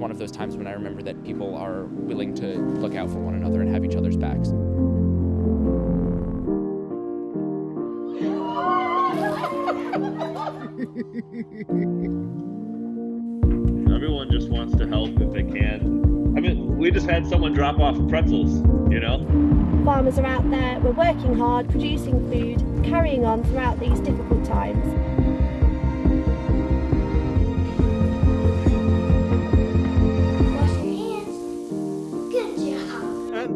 one of those times when I remember that people are willing to look out for one another and have each other's backs. Everyone just wants to help if they can. I mean, we just had someone drop off pretzels, you know? Farmers are out there, we're working hard, producing food, carrying on throughout these difficult times.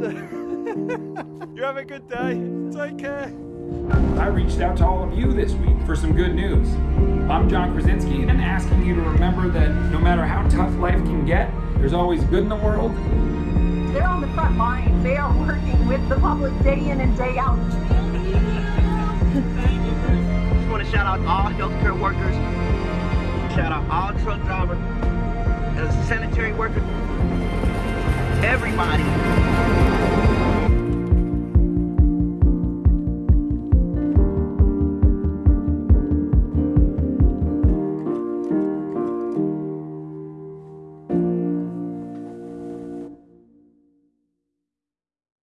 And you have a good day. Take care. I reached out to all of you this week for some good news. I'm John Krasinski and asking you to remember that no matter how tough life can get, there's always good in the world. They're on the front line. They are working with the public day in and day out. just want to shout out all healthcare workers, shout out all truck drivers, sanitary workers, everybody